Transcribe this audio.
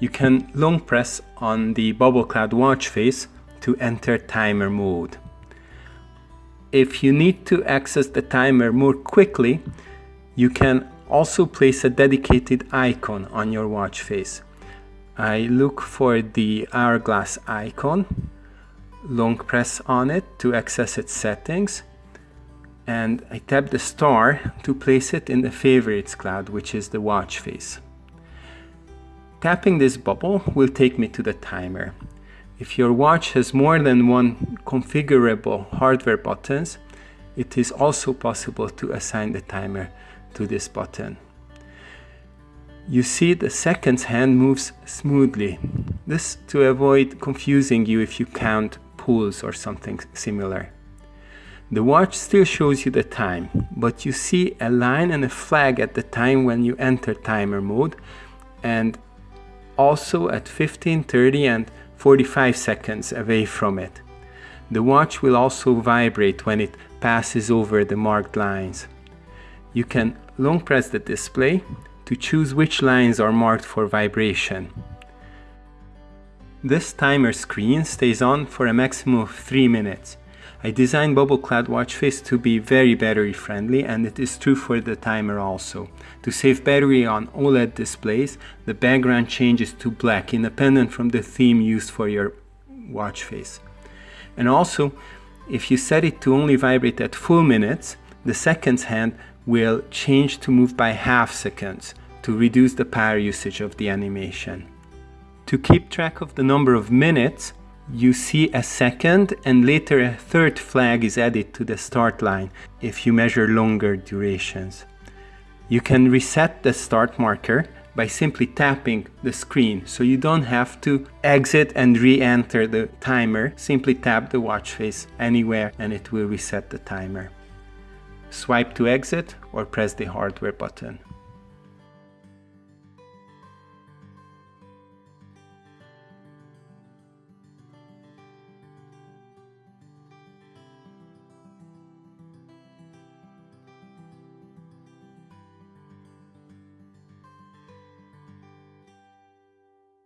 you can long press on the bubble cloud watch face to enter timer mode. If you need to access the timer more quickly, you can also place a dedicated icon on your watch face. I look for the hourglass icon, long press on it to access its settings, and I tap the star to place it in the favorites cloud, which is the watch face. Tapping this bubble will take me to the timer. If your watch has more than one configurable hardware buttons, it is also possible to assign the timer to this button. You see the seconds hand moves smoothly. This to avoid confusing you if you count pulls or something similar. The watch still shows you the time, but you see a line and a flag at the time when you enter timer mode and also at 15, 30 and 45 seconds away from it. The watch will also vibrate when it passes over the marked lines. You can long press the display to choose which lines are marked for vibration. This timer screen stays on for a maximum of 3 minutes. I designed Bubble Cloud watch face to be very battery friendly and it is true for the timer also. To save battery on OLED displays, the background changes to black independent from the theme used for your watch face. And also, if you set it to only vibrate at full minutes, the seconds hand will change to move by half seconds to reduce the power usage of the animation. To keep track of the number of minutes, you see a second and later a third flag is added to the start line if you measure longer durations. You can reset the start marker by simply tapping the screen so you don't have to exit and re-enter the timer. Simply tap the watch face anywhere and it will reset the timer. Swipe to exit or press the hardware button.